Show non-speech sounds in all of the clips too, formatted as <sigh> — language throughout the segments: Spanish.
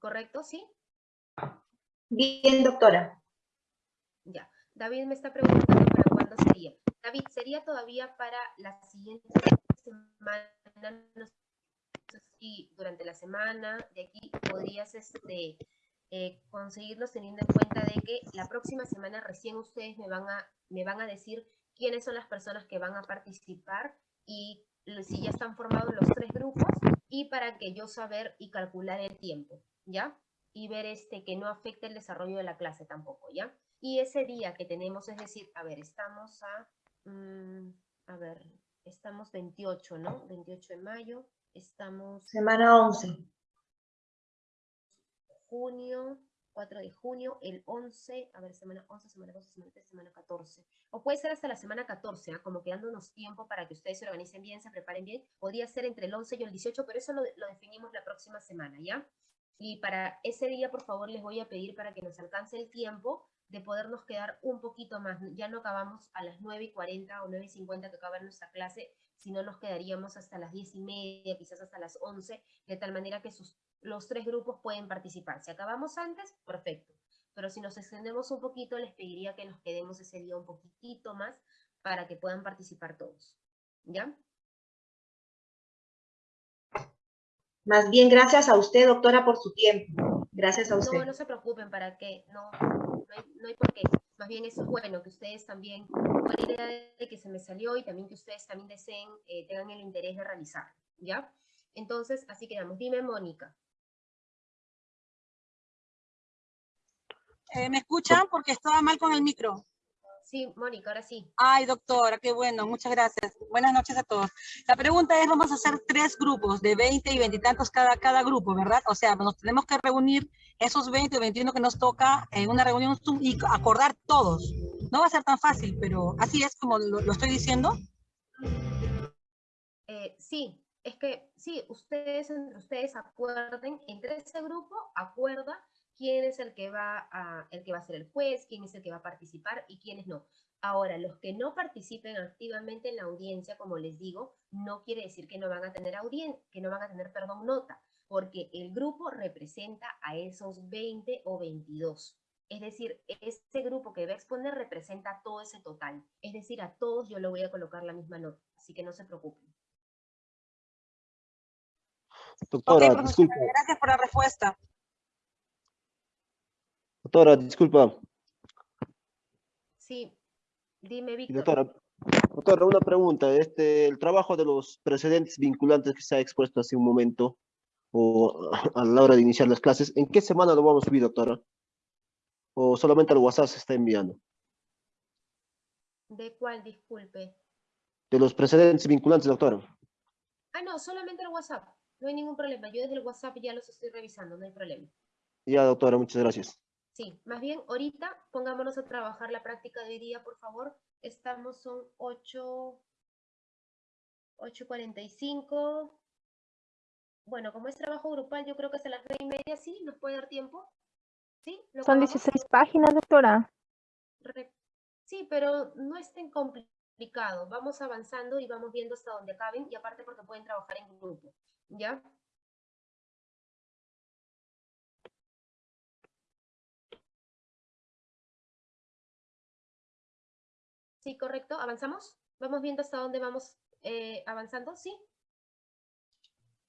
¿correcto? ¿Sí? Bien, doctora. Ya. David me está preguntando para cuándo sería. David, ¿sería todavía para la siguiente semana? No sé si durante la semana de aquí podrías este, eh, conseguirlos teniendo en cuenta de que la próxima semana recién ustedes me van, a, me van a decir quiénes son las personas que van a participar y si ya están formados los tres grupos y para que yo saber y calcular el tiempo, ¿ya? Y ver este que no afecte el desarrollo de la clase tampoco, ¿ya? Y ese día que tenemos, es decir, a ver, estamos a, mm, a ver, estamos 28, ¿no? 28 de mayo, estamos... Semana 11 junio, 4 de junio, el 11, a ver, semana 11, semana 12, semana 13, semana 14. O puede ser hasta la semana 14, ¿ah? como quedándonos tiempo para que ustedes se organicen bien, se preparen bien. Podría ser entre el 11 y el 18, pero eso lo, lo definimos la próxima semana, ¿ya? Y para ese día, por favor, les voy a pedir para que nos alcance el tiempo de podernos quedar un poquito más. Ya no acabamos a las 9 y 40 o 9 y 50 que acaba nuestra clase, sino nos quedaríamos hasta las 10 y media, quizás hasta las 11, de tal manera que los tres grupos pueden participar. Si acabamos antes, perfecto. Pero si nos extendemos un poquito, les pediría que nos quedemos ese día un poquitito más para que puedan participar todos. ¿Ya? Más bien, gracias a usted, doctora, por su tiempo. Gracias a usted. No, no se preocupen, para que no, no hay, por qué. Más bien eso es bueno, que ustedes también, con la idea de que se me salió y también que ustedes también deseen, eh, tengan el interés de realizar. ¿Ya? Entonces, así quedamos. Dime, Mónica. Eh, ¿Me escuchan? Porque estaba mal con el micro. Sí, Mónica, ahora sí. Ay, doctora, qué bueno, muchas gracias. Buenas noches a todos. La pregunta es, vamos a hacer tres grupos de 20 y 20 y tantos cada, cada grupo, ¿verdad? O sea, nos tenemos que reunir esos 20 o 21 que nos toca en una reunión y acordar todos. No va a ser tan fácil, pero así es como lo, estoy diciendo. Eh, sí, es que sí, ustedes, ustedes acuerden, entre ese grupo, acuerda quién es el que, va a, el que va a ser el juez, quién es el que va a participar y quiénes no. Ahora, los que no participen activamente en la audiencia, como les digo, no quiere decir que no van a tener audiencia, que no van a tener, perdón, nota, porque el grupo representa a esos 20 o 22. Es decir, este grupo que va a exponer representa todo ese total. Es decir, a todos yo le voy a colocar la misma nota, así que no se preocupen. Doctora, Gracias por la respuesta. Doctora, disculpa. Sí, dime, Víctor. Doctora, doctora, una pregunta. Este, el trabajo de los precedentes vinculantes que se ha expuesto hace un momento, o a la hora de iniciar las clases, ¿en qué semana lo vamos a subir, doctora? ¿O solamente al WhatsApp se está enviando? ¿De cuál, disculpe? De los precedentes vinculantes, doctora. Ah, no, solamente el WhatsApp. No hay ningún problema. Yo desde el WhatsApp ya los estoy revisando, no hay problema. Ya, doctora, muchas gracias. Sí, más bien ahorita pongámonos a trabajar la práctica de hoy día, por favor. Estamos, son 8, 8.45. Bueno, como es trabajo grupal, yo creo que hasta las 9 y media, ¿sí? ¿Nos puede dar tiempo? ¿Sí? Son 16 páginas, doctora. Sí, pero no estén complicado. Vamos avanzando y vamos viendo hasta dónde acaben, y aparte porque pueden trabajar en grupo, ¿ya? Sí, correcto. ¿Avanzamos? ¿Vamos viendo hasta dónde vamos eh, avanzando? ¿Sí?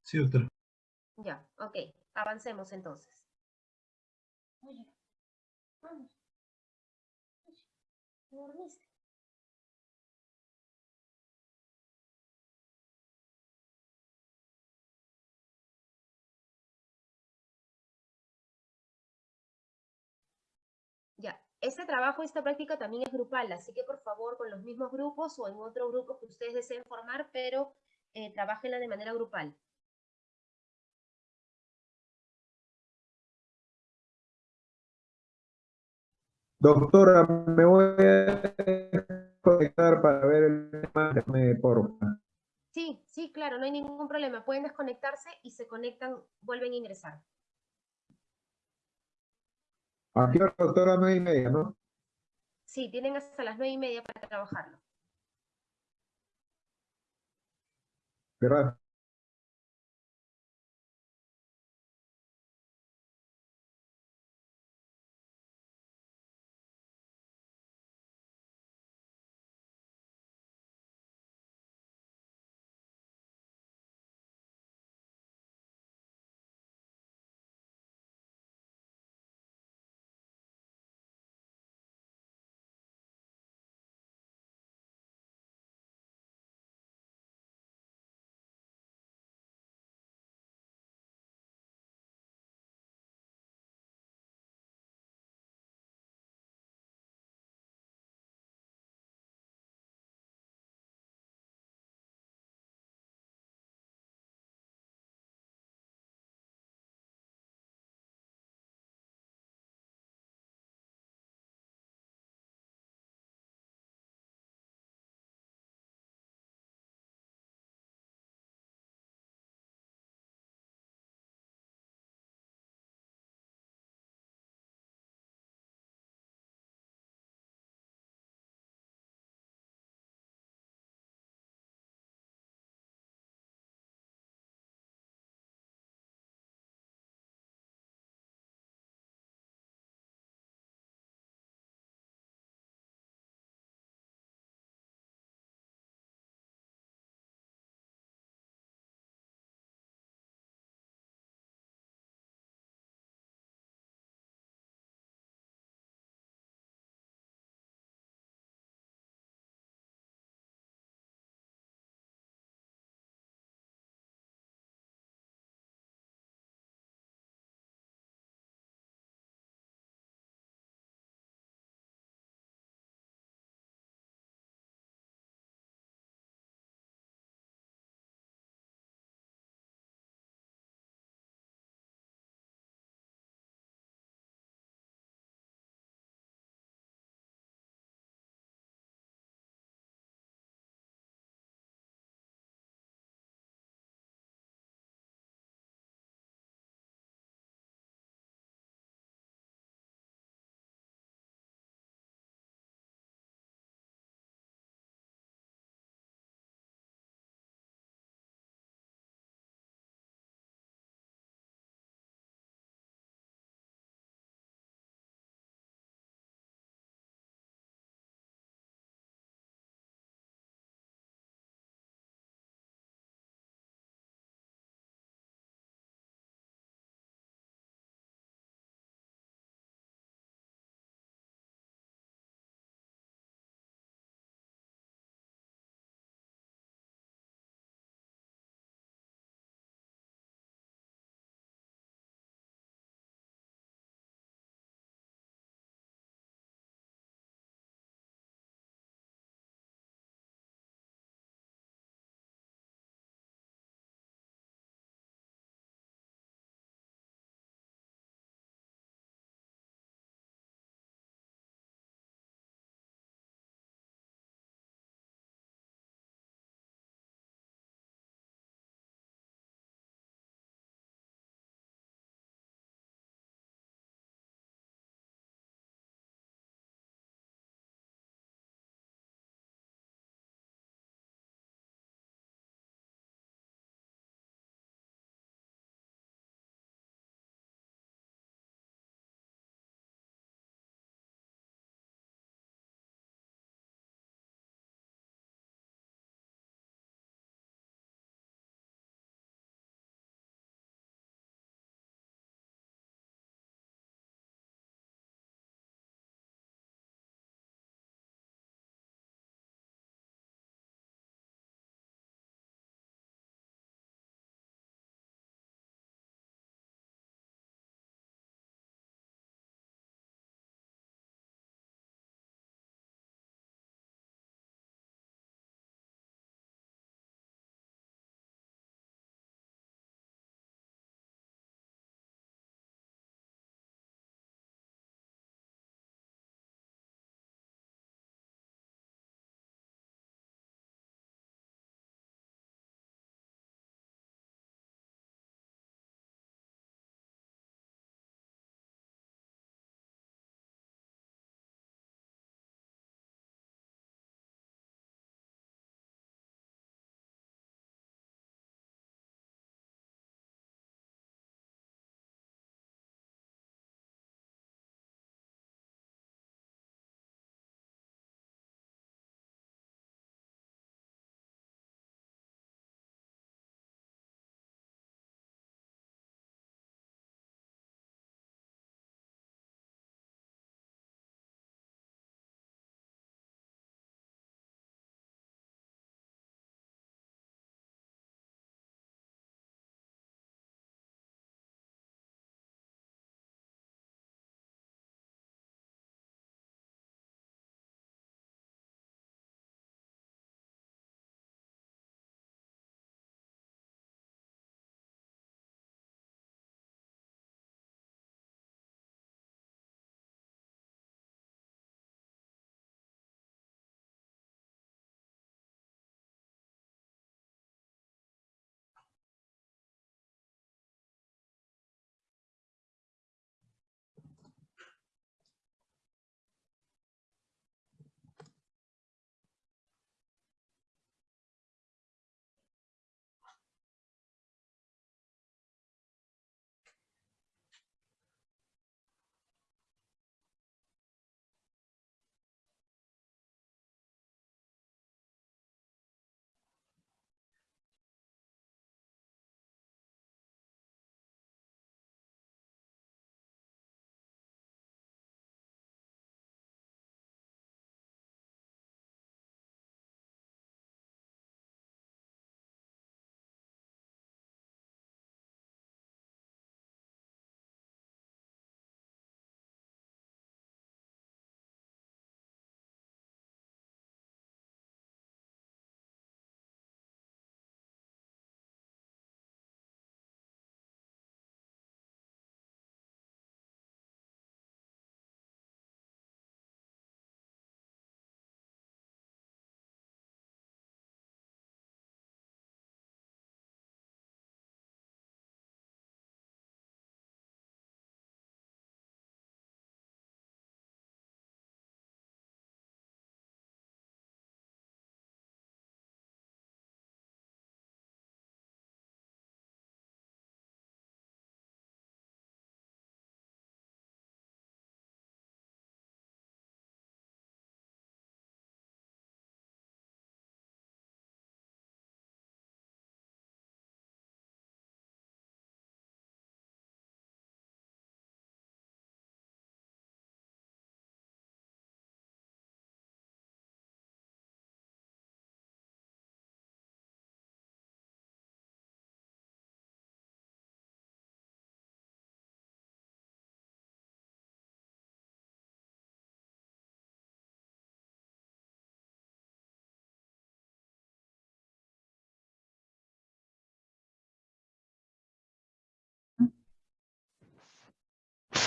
Sí, doctora. Ya, ok. Avancemos entonces. Oye, vamos. dormiste? Este trabajo, esta práctica también es grupal, así que por favor con los mismos grupos o en otro grupo que ustedes deseen formar, pero eh, trabajenla de manera grupal. Doctora, me voy a conectar para ver el tema, por Sí, sí, claro, no hay ningún problema. Pueden desconectarse y se conectan, vuelven a ingresar. Aquí doctora, nueve y media, ¿no? Sí, tienen hasta las nueve y media para trabajarlo. Gracias.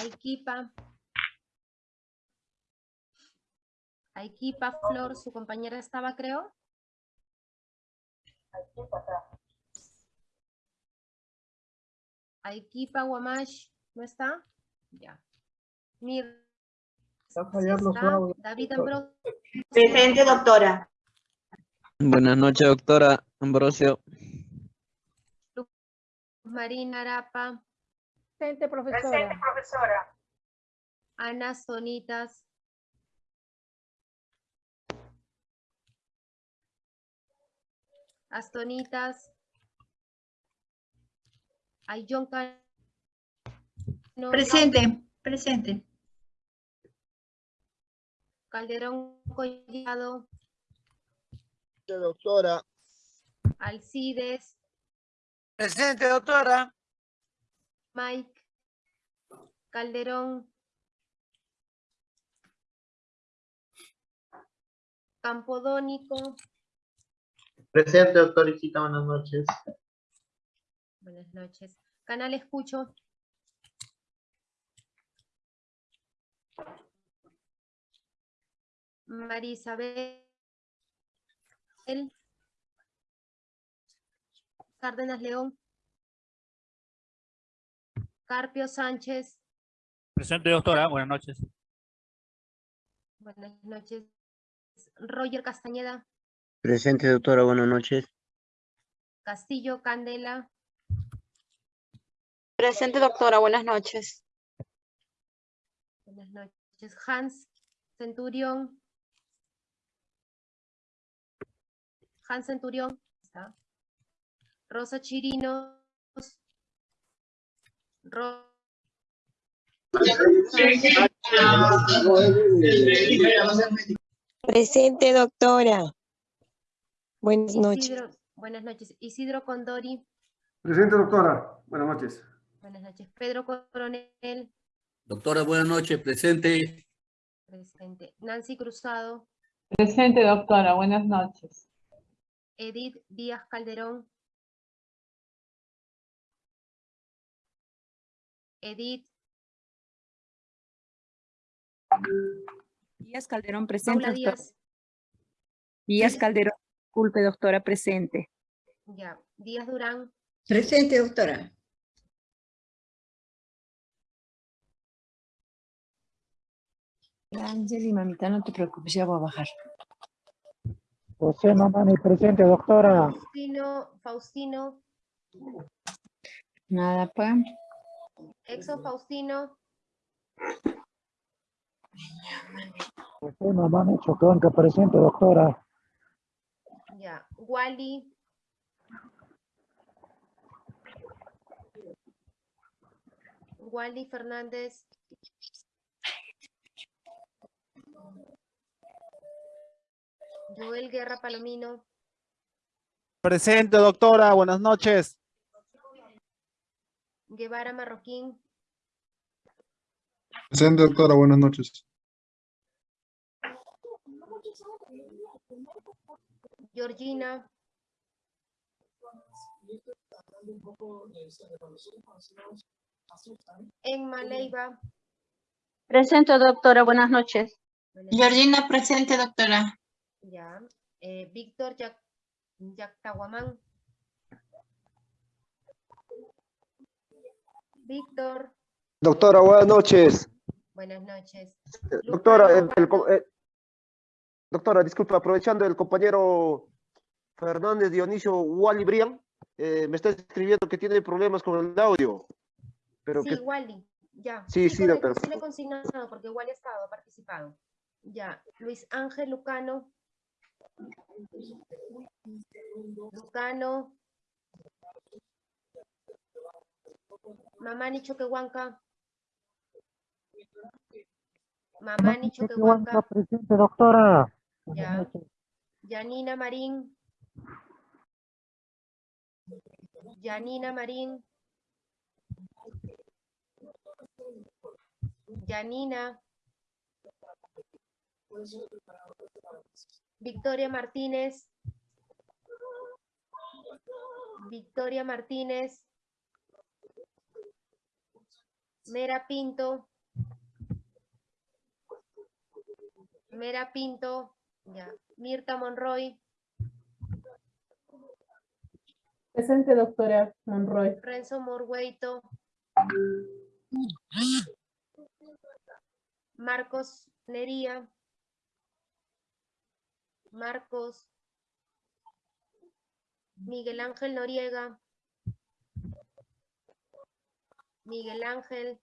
Aikipa. Aikipa, Flor, su compañera estaba, creo. Aikipa, Guamash, ¿no está? Ya. Mir. Está fallando su está. audio. David Ambrosio. Presente, doctora. Buenas noches, doctora Ambrosio. Marina Arapa. Presente, profesora. Ana Sonitas. Astonitas. Ayllón Cano. Presente, presente. Calderón Collado. Doctora. Alcides. Presente, doctora. Mike. Calderón. Campodónico. Presente, doctoricita, buenas noches. Buenas noches. Canal Escucho. María Isabel. Cárdenas León. Carpio Sánchez. Presente, doctora. Buenas noches. Buenas noches. Roger Castañeda. Presente, doctora, buenas noches. Castillo Candela. Presente, doctora, buenas noches. Buenas noches. Hans Centurión. Hans Centurión. Está. Rosa Chirinos. Ro- Presente, doctora. Buenas noches. Isidro, buenas noches. Isidro Condori. Presente, doctora. Buenas noches. Buenas noches. Pedro Coronel. Doctora, buenas noches, presente. Presente. Nancy Cruzado. Presente, doctora. Buenas noches. Edith Díaz Calderón. Edith Díaz Calderón, presente, Paula doctora. Díaz. Díaz Calderón, disculpe, doctora, presente. Ya. Díaz Durán. Presente, doctora. Ángel y mamita, no te preocupes, ya voy a bajar. José Mamani, presente, doctora. Faustino, Faustino, Nada, pues. Exo Faustino, Mamani, Chocanca, presente, doctora. ya. Wally, Wally Fernández, Joel Guerra Palomino, Presente, doctora. Buenas noches. Guevara Marroquín, Presente, doctora. Buenas noches. Georgina, Enma Leiva, Presente, doctora, buenas noches. buenas noches. Georgina, presente, doctora. Ya. Eh, Víctor Yac Yactahuamán. Víctor, Doctora, buenas noches. Buenas noches. Eh, Doctora, el- el eh, doctora, disculpa, aprovechando el compañero Fernández Dionisio Wally Brian, eh, me está escribiendo que tiene problemas con el audio. Pero Sí, que Wally, ya. Sí, sí, correcto, doctor. Sí le he consignado porque Wally ha estado, ha participado. Ya. Luis Ángel Lucano. Lucano. Mamani Choquehuanca. Mamani Choquehuanca. presente, doctora. Ya. Yanina Marín. Yanina Marín. Yanina. Victoria Martínez. Victoria Martínez. Mera Pinto. Mera Pinto, ya. Mirta Monroy, Presente, doctora Monroy. Renzo Morgueito, Marcos Nería, Marcos, Miguel Ángel Noriega, Miguel Ángel,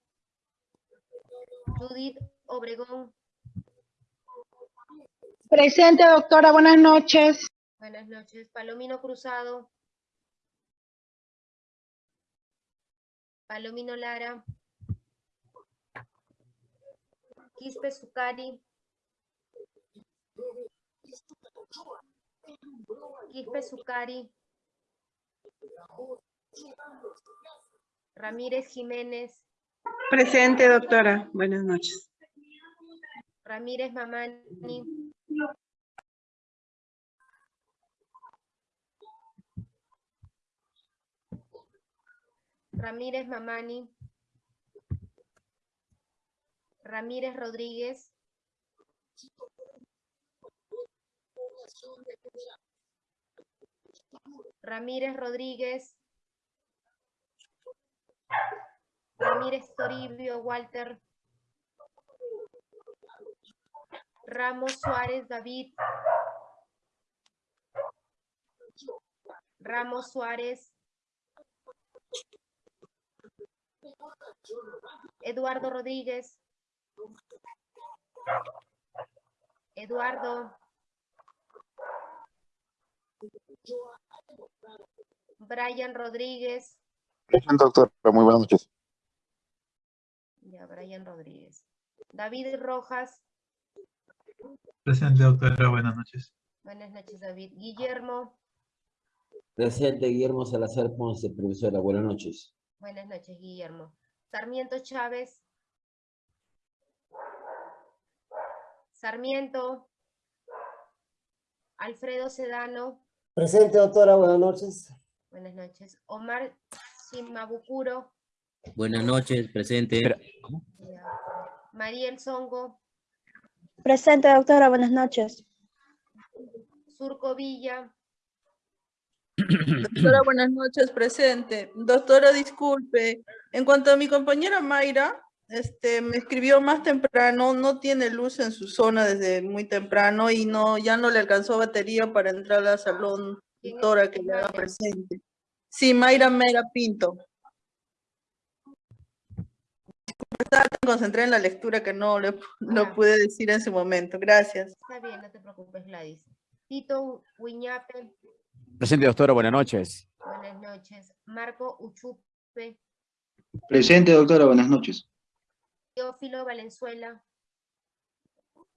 Judith Obregón, Presente, doctora. Buenas noches. buenas noches, Palomino Cruzado, Palomino Lara, Quispe Sucari, Quispe Sucari, Ramírez Jiménez, Presente, doctora. Buenas noches. Ramírez Mamani, Ramírez Mamani, Ramírez Rodríguez, Ramírez Rodríguez, Ramírez Toribio Walter, Ramos Suárez David, Ramos Suárez, Eduardo Rodríguez, Eduardo, Brian Rodríguez, Presente, doctora. Muy buenas noches. ya Brian Rodríguez, David Rojas, Presente, doctora. Buenas noches. buenas noches David, Guillermo, Presente Guillermo Salazar Ponce, profesora. Buenas noches. Buenas noches Guillermo, Sarmiento Chávez, Sarmiento, Alfredo Sedano, Presente, doctora, buenas noches. buenas noches, Omar Simabukuro, Buenas noches, presente. Mariel Songo, Presente, doctora. Buenas noches. Surco Villa, Doctora, buenas noches, presente. Doctora, disculpe. En cuanto a mi compañera Mayra, este, me escribió más temprano, no tiene luz en su zona desde muy temprano y no, ya no le alcanzó batería para entrar al salón, doctora, que le haga presente. Sí, Mayra Mera Pinto. Disculpe, estaba tan concentrada en la lectura que no lo pude decir en ese momento. Gracias. está bien, no te preocupes Gladys, Tito Huiñape, Presente, doctora. Buenas noches. buenas noches, Marco Uchupe, Presente, doctora, buenas noches. Teófilo Valenzuela,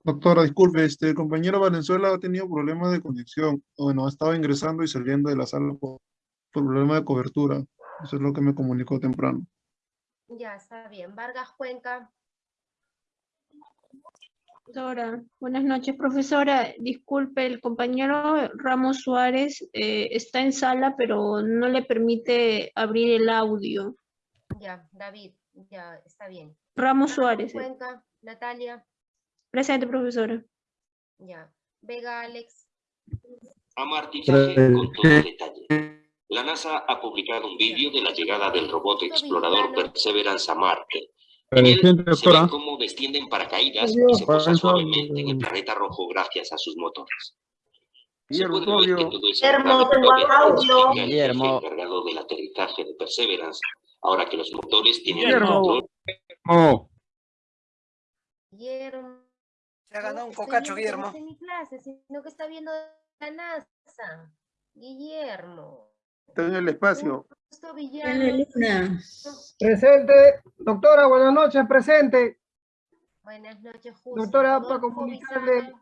Doctora, disculpe, este el compañero Valenzuela ha tenido problemas de conexión. Bueno, ha estado ingresando y saliendo de la sala por, por problema de cobertura. Eso es lo que me comunicó temprano. ya está bien, Vargas Cuenca, Doctora, buenas noches, profesora. Disculpe, el compañero Ramos Suárez eh, está en sala, pero no le permite abrir el audio. ya, David, ya está bien. Ramos Suárez. eh. Cuenca, Natalia, Presente, profesora. ya, Vega Alex, Amartizaje con todo detalle. La NASA ha publicado un vídeo de la llegada del robot explorador Perseverance a Marte. Presente, se doctora. ve cómo desciende en paracaídas y se posa Parenzo. suavemente en el planeta rojo gracias a sus motores. Guillermo, Guillermo, Guillermo. encargado del aterrizaje de Perseverance, ahora que los motores tienen el Guillermo. control Oh, Guillermo. Se ha ganado un cocacho, no Guillermo. mi clase, sino que está viendo la NASA. Guillermo. Está en el espacio. Justo Villano. Presente, doctora, buenas noches, presente. Buenas noches, Justo. Doctora, para comunicarle,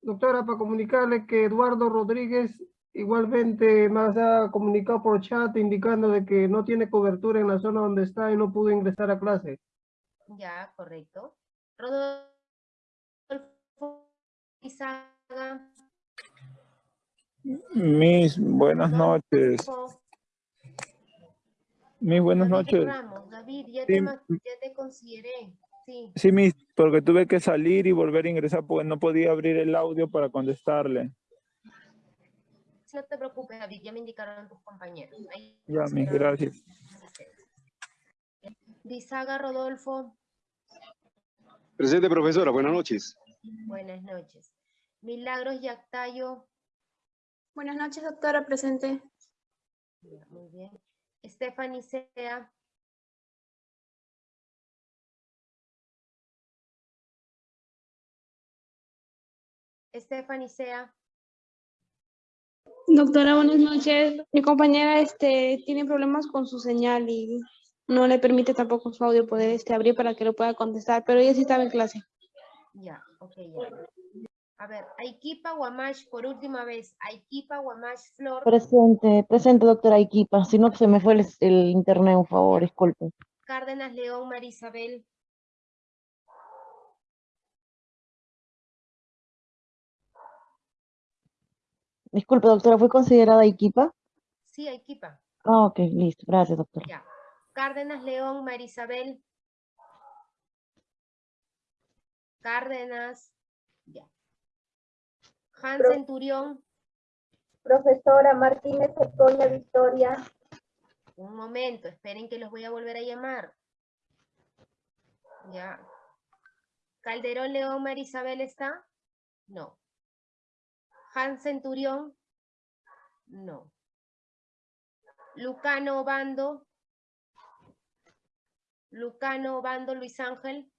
doctora, para comunicarle que Eduardo Rodríguez igualmente más ha comunicado por chat indicando de que no tiene cobertura en la zona donde está y no pudo ingresar a clase. Ya, correcto. Rodolfo Bisaga, Mis buenas noches. Mis buenas David noches. Ramos, David, ya Sí, te, ma- ya te consideré. Sí, Sí, mis, porque tuve que salir y volver a ingresar porque no podía abrir el audio para contestarle. no te preocupes, David, ya me indicaron tus compañeros. Ahí Ya, mis, gracias. Dizaga Rodolfo, Presente, profesora. Buenas noches. buenas noches. Milagros Yactayo, Buenas noches, doctora, presente. muy bien. Stephanie Sea, Stephanie Sea, Doctora, buenas noches. Mi compañera este, tiene problemas con su señal y no le permite tampoco su audio poder este, abrir para que lo pueda contestar, pero ella sí estaba en clase. ya, ok, ya. A ver, Aikipa Guamash, por última vez, Aikipa Guamash Flor, Presente, presente, doctora Iquipa. Si no, se me fue el, el internet, un favor, disculpe. Cárdenas León Marisabel, Disculpe, doctora, ¿fue considerada Iquipa? sí, Aikipa, Ah, ok, listo. Gracias, doctora. ya. Cárdenas León Marisabel, Cárdenas. Han Pro- Centurión, Profesora Martínez Ecoña Victoria. un momento, esperen que los voy a volver a llamar. Ya. Calderón León Marisabel está? No. Han Centurión? No. Lucano Bando? Lucano Bando Luis Ángel?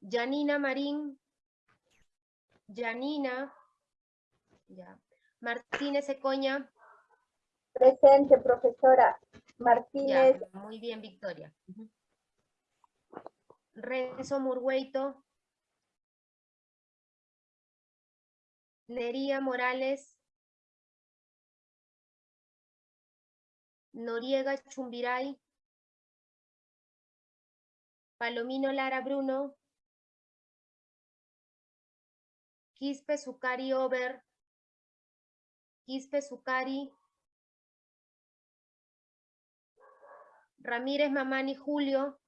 Janina Marín? Janina? Ya. Martínez Ecoña? Presente, profesora Ya, Martínez. muy bien, Victoria. Renzo Murgueito. Nería Morales. Noriega Chumbiray. Palomino Lara Bruno. Quispe Sucari Over. Quispe Sucari. Ramírez Mamani Julio.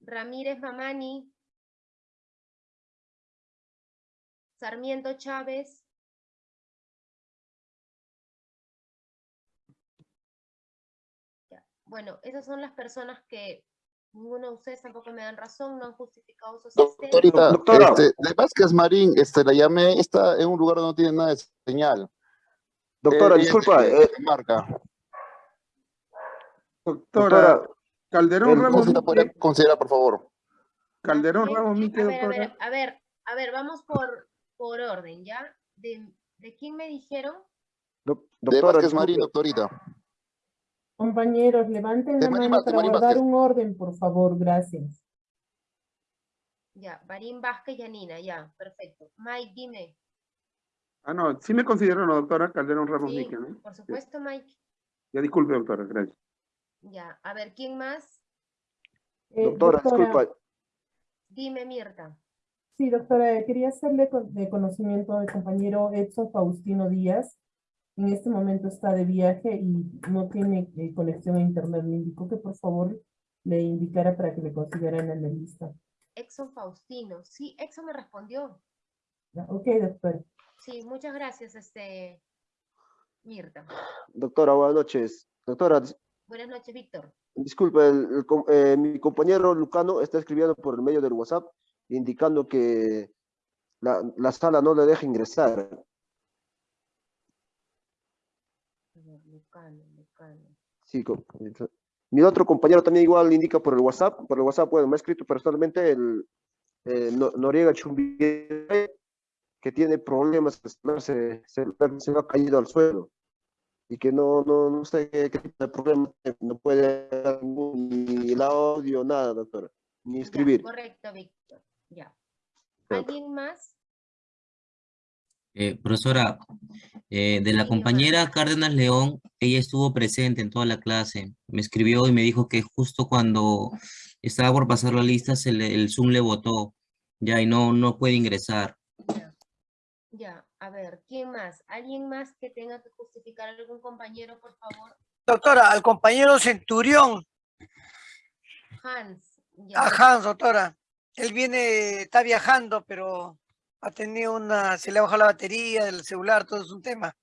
Ramírez Mamani. Sarmiento Chávez. Bueno, esas son las personas que ninguno de ustedes tampoco me dan razón, no han justificado su asistencia. Doctorita, Doctora. este, de Vázquez Marín, este, la llamé, está en un lugar donde no tiene nada de señal. Doctora, Eh, disculpa, es de eh, Marca. Doctora, doctora, Calderón el- Ramos ¿Cómo se la podría Mique, considerar, por favor? Calderón Bien, Ramos Mique, A ver, a ver, a ver, a ver, vamos por, por orden, ¿ya? ¿De, de quién me dijeron? De doctora, Vázquez Marín, doctorita. Compañeros, levanten la Marín mano Vázquez, para Marín guardar Vázquez. un orden, por favor, gracias. Ya, Barín Vázquez Yanina, ya, perfecto. Mike, dime. Ah, no, sí me considero la doctora Calderón Ramos Sí, Mique, ¿no? por supuesto, Mike. Ya disculpe, doctora, gracias. Ya, a ver, ¿quién más? Eh, Doctora, disculpa. Dime, Mirta. Sí, doctora, eh, quería hacerle de conocimiento al compañero Edson Faustino Díaz. En este momento está de viaje y no tiene eh, conexión a internet. Me indicó que por favor le indicara para que le consideren en la lista. Exxon Faustino. Sí, Exxon me respondió. Ya, Ok, doctora. Sí, muchas gracias, este, Mirta. Doctora, buenas noches. Doctora, Buenas noches, Víctor. disculpe, el- el eh, mi compañero Lucano está escribiendo por el medio del WhatsApp indicando que la, la sala no le deja ingresar. A ver, Lucano, Lucano. Sí, mi otro compañero también igual indica por el WhatsApp, por el WhatsApp, bueno, me ha escrito personalmente el eh, No- Noriega Chumbiray, que tiene problemas, se, se, se ha caído al suelo y que no, no, no sé qué, qué problema, no puede dar ni el audio, nada, doctora, ni Ya, escribir. correcto, Víctor. Ya. ¿Alguien más? Eh, profesora, eh, de la compañera Cárdenas León, ella estuvo presente en toda la clase. Me escribió y me dijo que justo cuando estaba por pasar la lista, se le- el Zoom le botó, ya, y no, no puede ingresar. Ya, a ver, ¿quién más? ¿Alguien más que tenga que justificar algún compañero, por favor? Doctora, al compañero Centurión, Hans. ya. a Hans, doctora. Él viene, está viajando, pero ha tenido una, se le ha bajado la batería del celular, todo es un tema.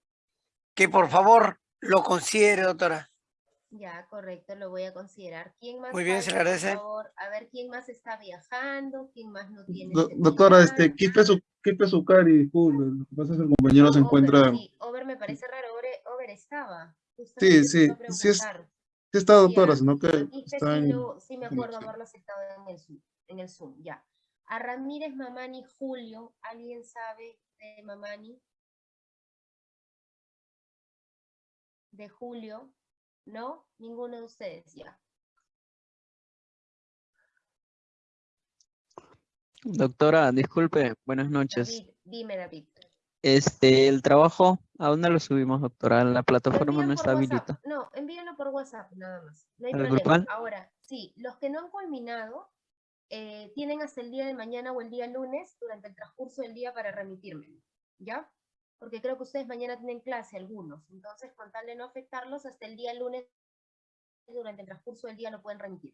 Que por favor lo considere, doctora. Ya, correcto, lo voy a considerar. ¿Quién más Muy bien, se le agradece. favor? A ver, ¿quién más está viajando? ¿Quién más no tiene Do- doctora, este, quite su, quite su cari, disculpe. Lo que pasa es que el compañero se encuentra. Sí, Over me parece raro, Over, Over estaba. Sí, Justamente sí, sí, es, sí está doctora, Ya, sino que está sí, en. lo- sí me acuerdo conexión. haberlo aceptado en el Zoom, en el Zoom, ya. A Ramírez Mamani Julio, ¿alguien sabe de Mamani? De Julio, ¿no? Ninguno de ustedes, ya. Doctora, disculpe, buenas noches. David, dime David. Este, el trabajo, ¿a dónde lo subimos, doctora? La plataforma no está habilitada. No, envíenlo por WhatsApp nada más. No hay ¿Al problema. grupal? Ahora, sí, los que no han culminado eh, tienen hasta el día de mañana o el día lunes durante el transcurso del día para remitirme. ¿Ya? Porque creo que ustedes mañana tienen clase algunos. Entonces, con tal de no afectarlos, hasta el día lunes, durante el transcurso del día, lo pueden remitir.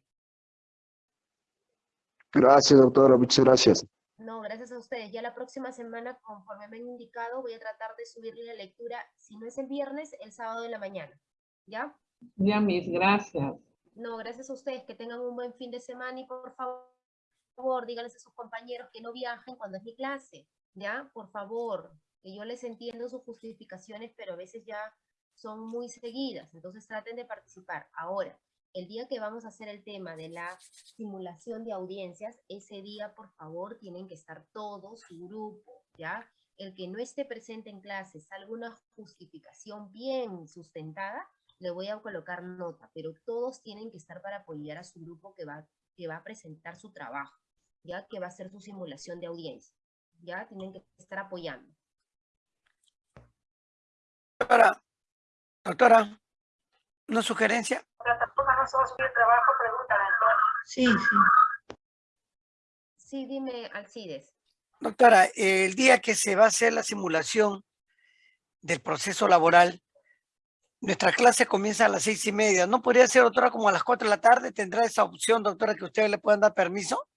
Gracias, doctora, muchas gracias. No, gracias a ustedes. Ya la próxima semana, conforme me han indicado, voy a tratar de subirle la lectura, si no es el viernes, el sábado de la mañana. ¿Ya? Ya, mis, gracias. No, gracias a ustedes, que tengan un buen fin de semana y por favor, díganles a sus compañeros que no viajen cuando es mi clase, ¿ya? Por favor, que yo les entiendo sus justificaciones, pero a veces ya son muy seguidas, entonces traten de participar. Ahora, el día que vamos a hacer el tema de la simulación de audiencias, ese día, por favor, tienen que estar todos, su grupo, ¿ya? El que no esté presente en clase, salga una justificación bien sustentada, le voy a colocar nota, pero todos tienen que estar para apoyar a su grupo que va, que va a presentar su trabajo, ya que va a hacer su simulación de audiencia, ya tienen que estar apoyando. Doctora, doctora, una sugerencia. Sí, sí. Sí, dime, Alcides. Doctora, el día que se va a hacer la simulación del proceso laboral, nuestra clase comienza a las seis y media. ¿No podría ser, doctora, como a las cuatro de la tarde? ¿Tendrá esa opción, doctora, que ustedes le puedan dar permiso?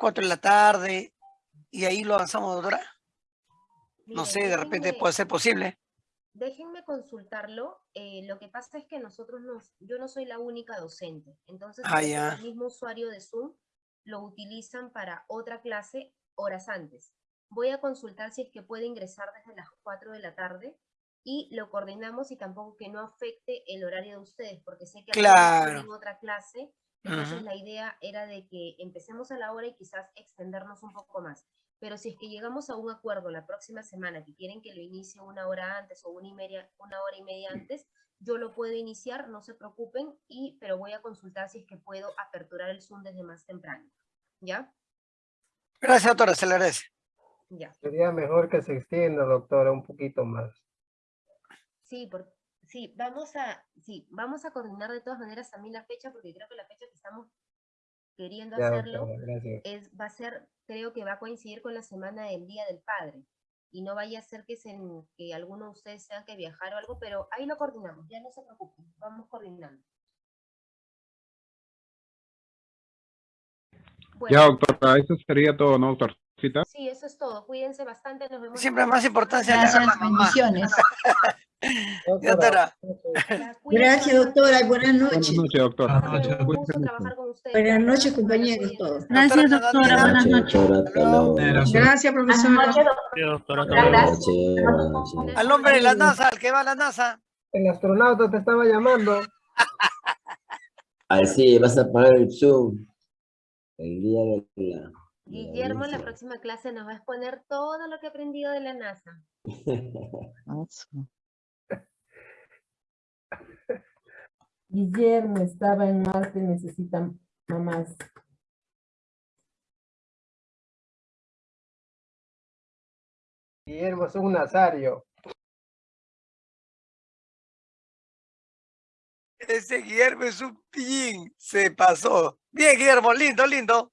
Cuatro de la tarde, y ahí lo avanzamos, doctora. No sé, de repente déjenme- puede ser posible. Déjenme consultarlo. eh, lo que pasa es que nosotros nos, yo no soy la única docente. Entonces, Ah, ya. el mismo usuario de Zoom lo utilizan para otra clase horas antes. Voy a consultar si es que puede ingresar desde las 4 de la tarde y lo coordinamos y tampoco que no afecte el horario de ustedes, porque sé que Claro. otra clase. Entonces, la idea era de que empecemos a la hora y quizás extendernos un poco más. Pero si es que llegamos a un acuerdo la próxima semana que quieren que lo inicie una hora antes o una, y media, una hora y media antes, yo lo puedo iniciar, no se preocupen, y, pero voy a consultar si es que puedo aperturar el Zoom desde más temprano. ¿Ya? Gracias, doctora, se le agradece. Ya. Sería mejor que se extienda, doctora, un poquito más. Sí, por, sí, vamos a, sí, vamos a coordinar de todas maneras también la fecha, porque creo que la fecha que estamos queriendo Ya, hacerlo doctora, es, va a ser, creo que va a coincidir con la semana del Día del Padre. Y no vaya a ser que, se, que alguno de ustedes tenga que viajar o algo, pero ahí lo coordinamos, ya no se preocupen, vamos coordinando. Bueno, Ya, doctora, eso sería todo, ¿no, doctorcita? sí, eso es todo. Cuídense bastante, nos vemos. Siempre más importancia semana. le da la mamá. <laughs> Doctora. Gracias, doctora, y buenas Buenas noches. noches, doctora. Buenas noches, compañeros todos. Gracias, doctora, buenas noches. Gracias, profesora. Al hombre de la NASA, al que va a la NASA. El astronauta te estaba llamando. <laughs> Así, vas a pagar el Zoom. El día de la... Guillermo en la próxima clase nos va a exponer todo lo que ha aprendido de la NASA. <laughs> Guillermo estaba en Marte, necesita mamás. Guillermo es un nazario. Ese Guillermo es un pillín. Se pasó. Bien, Guillermo, lindo, lindo.